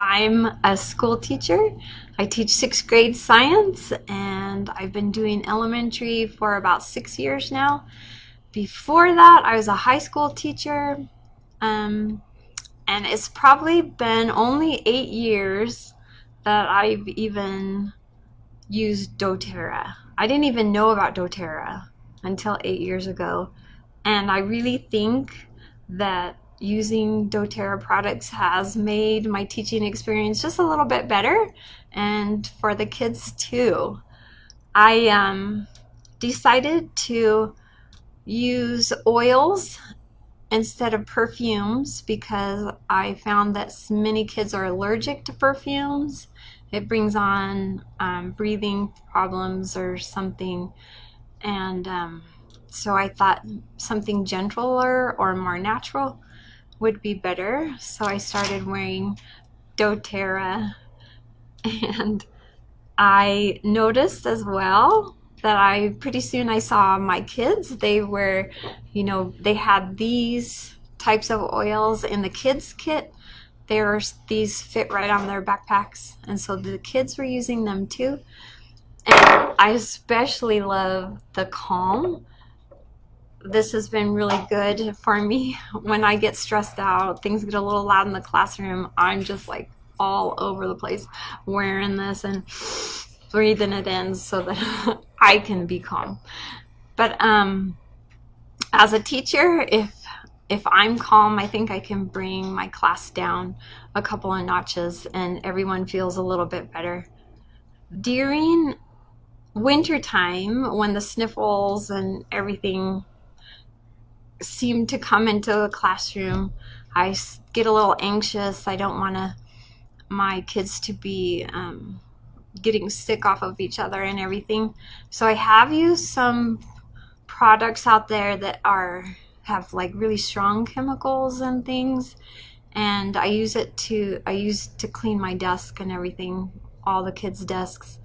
I'm a school teacher. I teach sixth grade science and I've been doing elementary for about six years now. Before that, I was a high school teacher. Um, and it's probably been only eight years that I've even used doTERRA. I didn't even know about doTERRA until eight years ago. And I really think that using doTERRA products has made my teaching experience just a little bit better and for the kids too. I um, decided to use oils instead of perfumes because I found that many kids are allergic to perfumes. It brings on um, breathing problems or something and um, so I thought something gentler or more natural would be better. So I started wearing doTERRA. And I noticed as well that I pretty soon I saw my kids. They were you know they had these types of oils in the kids kit. There's these fit right on their backpacks. And so the kids were using them too. And I especially love the calm this has been really good for me. When I get stressed out things get a little loud in the classroom I'm just like all over the place wearing this and breathing it in so that I can be calm. But um as a teacher if if I'm calm I think I can bring my class down a couple of notches and everyone feels a little bit better. During wintertime when the sniffles and everything seem to come into the classroom. I get a little anxious. I don't want to my kids to be um, getting sick off of each other and everything. So I have used some products out there that are have like really strong chemicals and things and I use it to I use to clean my desk and everything all the kids desks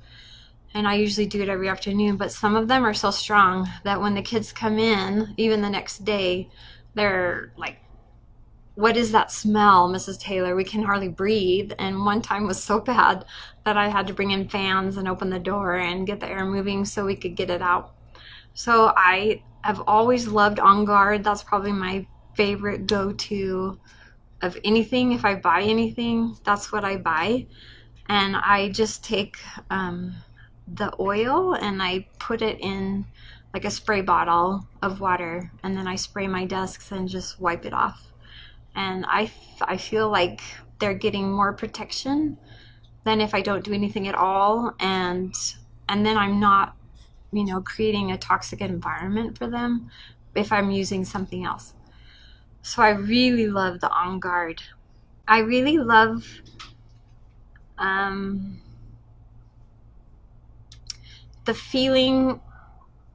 and I usually do it every afternoon, but some of them are so strong that when the kids come in, even the next day, they're like, what is that smell, Mrs. Taylor? We can hardly breathe. And one time was so bad that I had to bring in fans and open the door and get the air moving so we could get it out. So I have always loved On Guard. That's probably my favorite go-to of anything. If I buy anything, that's what I buy. And I just take um, the oil and I put it in like a spray bottle of water and then I spray my desks and just wipe it off. And I, I feel like they're getting more protection than if I don't do anything at all and and then I'm not you know creating a toxic environment for them if I'm using something else. So I really love the On Guard. I really love um, the feeling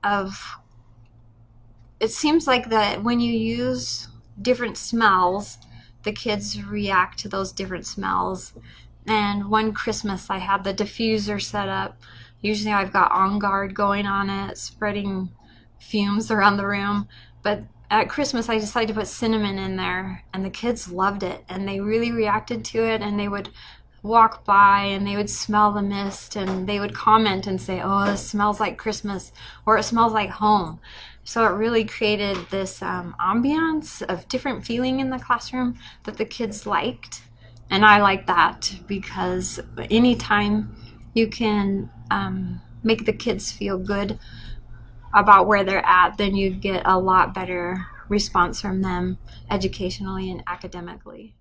of it seems like that when you use different smells the kids react to those different smells. And one Christmas I had the diffuser set up. Usually I've got on guard going on it spreading fumes around the room. But at Christmas I decided to put cinnamon in there and the kids loved it and they really reacted to it and they would walk by and they would smell the mist and they would comment and say, oh, it smells like Christmas or it smells like home. So it really created this um, ambiance of different feeling in the classroom that the kids liked. And I like that because anytime you can um, make the kids feel good about where they're at, then you get a lot better response from them educationally and academically.